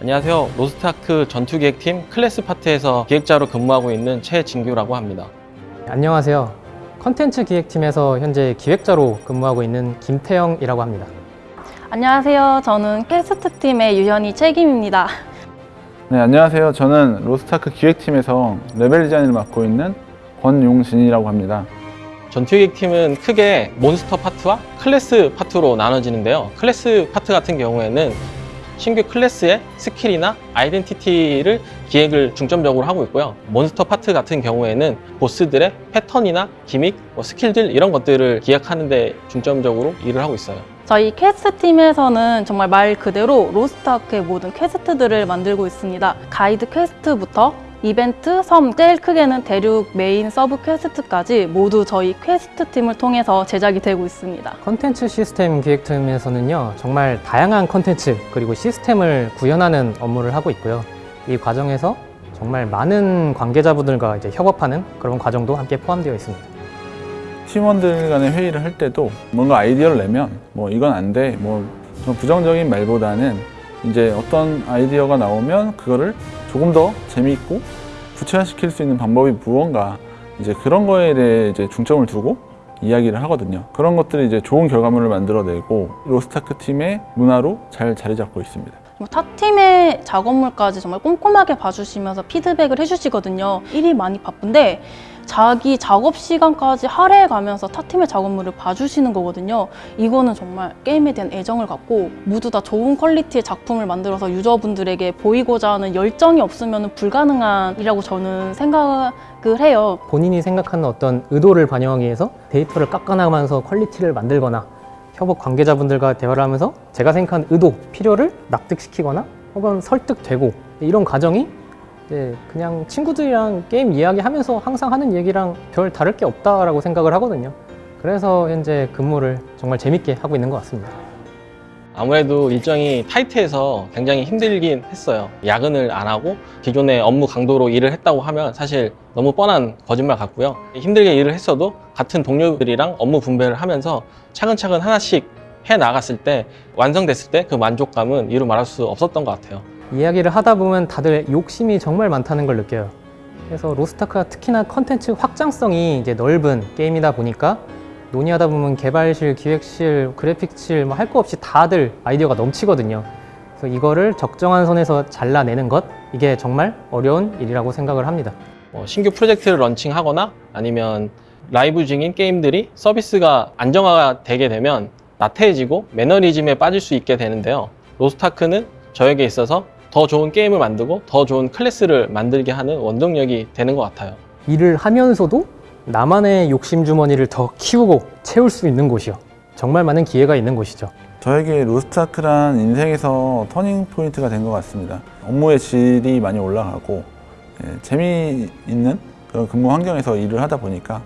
안녕하세요. 로스트아크 전투기획팀 클래스 파트에서 기획자로 근무하고 있는 최진규라고 합니다. 안녕하세요. 컨텐츠 기획팀에서 현재 기획자로 근무하고 있는 김태영이라고 합니다. 안녕하세요. 저는 퀘스트 팀의 유현이 책임입니다. 네, 안녕하세요. 저는 로스타크 기획팀에서 레벨 디자인을 맡고 있는 권용진이라고 합니다. 전투기획팀은 크게 몬스터 파트와 클래스 파트로 나눠지는데요. 클래스 파트 같은 경우에는 신규 클래스의 skill이나 identity를 기획을 중점적으로 하고 있고요. 몬스터 파트 같은 경우에는 보스들의 패턴이나 gimmick, 뭐 skill들 이런 것들을 기획하는 데 중점적으로 일을 하고 있어요. 저희 퀘스트 팀에서는 정말 말 그대로 로스트아크의 모든 quest들을 만들고 있습니다. 가이드 quest부터 이벤트, 섬, 제일 크게는 대륙 main sub quest까지 모두 저희 퀘스트 팀을 통해서 제작이 되고 있습니다. 컨텐츠 시스템 기획팀에서는요, 정말 다양한 컨텐츠 그리고 시스템을 구현하는 업무를 하고 있고요. 이 과정에서 정말 많은 관계자분들과 이제 협업하는 그런 과정도 함께 포함되어 있습니다. 팀원들 간의 회의를 할 때도 뭔가 아이디어를 내면 뭐 이건 안 돼, 뭐 좀 부정적인 말보다는 이제 어떤 아이디어가 나오면 그거를 조금 더 재미있고 구체화시킬 수 있는 방법이 무언가 이제 그런 거에 대해 이제 중점을 두고 이야기를 하거든요. 그런 것들이 이제 좋은 결과물을 만들어내고 로스타크 팀의 문화로 잘 자리 잡고 있습니다. 뭐타 팀의 작업물까지 정말 꼼꼼하게 봐주시면서 피드백을 해주시거든요. 일이 많이 바쁜데 자기 작업 시간까지 할애해 가면서 타 팀의 작업물을 봐주시는 거거든요. 이거는 정말 게임에 대한 애정을 갖고 모두 다 좋은 퀄리티의 작품을 만들어서 유저분들에게 보이고자 하는 열정이 없으면 불가능한 일이라고 저는 생각을 해요. 본인이 생각하는 어떤 의도를 반영하기 위해서 데이터를 깎아나가면서 quality를 만들거나 협업 관계자분들과 대화를 하면서 제가 생각하는 의도, 필요를 납득시키거나 혹은 설득되고 이런 과정이 이제 그냥 친구들이랑 게임 이야기하면서 항상 하는 얘기랑 별 다를 게 없다라고 생각을 하거든요. 그래서 현재 근무를 정말 재밌게 하고 있는 것 같습니다. 아무래도 일정이 타이트해서 굉장히 힘들긴 했어요. 야근을 안 하고 기존의 업무 강도로 일을 했다고 하면 사실 너무 뻔한 거짓말 같고요. 힘들게 일을 했어도 같은 동료들이랑 업무 분배를 하면서 차근차근 하나씩 해 나갔을 때 완성됐을 때 그 만족감은 이루 말할 수 없었던 것 같아요. 이야기를 하다 보면 다들 욕심이 정말 많다는 걸 느껴요. 그래서 로스타크가 특히나 컨텐츠 확장성이 이제 넓은 게임이다 보니까 논의하다 보면 개발실, 기획실, 그래픽실 뭐 할 거 없이 다들 아이디어가 넘치거든요. 그래서 이거를 적정한 선에서 잘라내는 것 이게 정말 어려운 일이라고 생각을 합니다. 뭐 신규 프로젝트를 런칭하거나 아니면 라이브 중인 게임들이 서비스가 안정화가 되게 되면 나태해지고 매너리즘에 빠질 수 있게 되는데요. 로스타크는 저에게 있어서 더 좋은 게임을 만들고 더 좋은 클래스를 만들게 하는 원동력이 되는 것 같아요. 일을 하면서도 나만의 욕심 주머니를 더 키우고 채울 수 있는 곳이요. 정말 많은 기회가 있는 곳이죠. 저에게 로스트아크란 인생에서 turning point가 된 것 같습니다. 업무의 질이 많이 올라가고 예, 재미있는 그런 근무 환경에서 일을 하다 보니까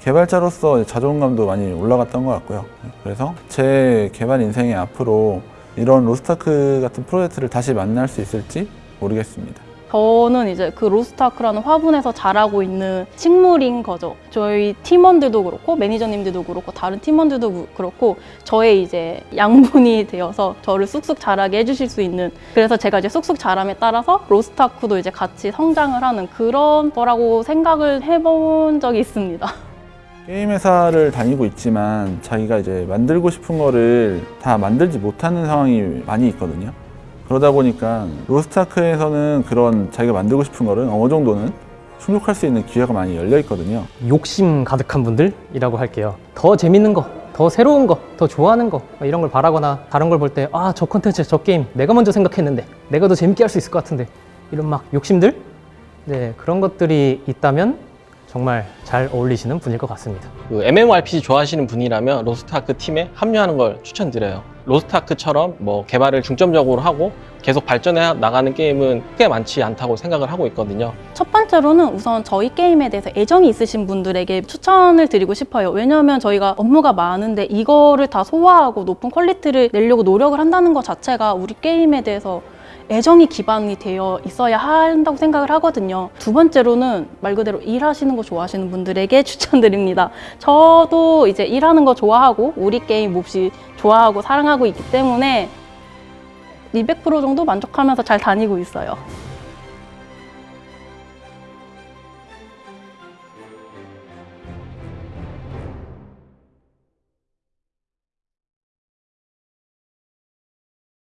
개발자로서 자존감도 많이 올라갔던 것 같고요. 그래서 제 개발 인생에 앞으로 이런 로스트아크 같은 프로젝트를 다시 만날 수 있을지 모르겠습니다. 저는 이제 그 로스타크라는 화분에서 자라고 있는 식물인 거죠. 저희 팀원들도 그렇고 매니저님들도 그렇고 다른 팀원들도 그- 그렇고 저의 이제 양분이 되어서 저를 쑥쑥 자라게 해주실 수 있는 그래서 제가 이제 쑥쑥 자람에 따라서 로스타크도 이제 같이 성장을 하는 그런 거라고 생각을 해본 적이 있습니다. 게임 회사를 다니고 있지만 자기가 이제 만들고 싶은 거를 다 만들지 못하는 상황이 많이 있거든요. 그러다 보니까 로스트아크에서는 그런 자기가 만들고 싶은 거를 어느 정도는 충족할 수 있는 기회가 많이 열려 있거든요. 욕심 가득한 분들이라고 할게요. 더 재밌는 거, 더 새로운 거, 더 좋아하는 거뭐 이런 걸 바라거나 다른 걸 볼 때 아 저 컨텐츠, 저 게임 내가 먼저 생각했는데 내가 더 재밌게 할 수 있을 것 같은데 이런 막 욕심들 네 그런 것들이 있다면 정말 잘 어울리시는 분일 것 같습니다. 그 MMORPG 좋아하시는 분이라면 로스트아크 팀에 합류하는 걸 추천드려요. 로스트아크처럼 뭐 개발을 중점적으로 하고 계속 발전해 나가는 게임은 꽤 많지 않다고 생각을 하고 있거든요. 첫 번째로는 우선 저희 게임에 대해서 애정이 있으신 분들에게 추천을 드리고 싶어요. 왜냐하면 저희가 업무가 많은데 이거를 다 소화하고 높은 퀄리티를 내려고 노력을 한다는 것 자체가 우리 게임에 대해서 애정이 기반이 되어 있어야 한다고 생각을 하거든요. 두 번째로는 말 그대로 일하시는 거 좋아하시는 분들에게 추천드립니다. 저도 이제 일하는 거 좋아하고 우리 게임 몹시 좋아하고 사랑하고 있기 때문에 200% 정도 만족하면서 잘 다니고 있어요.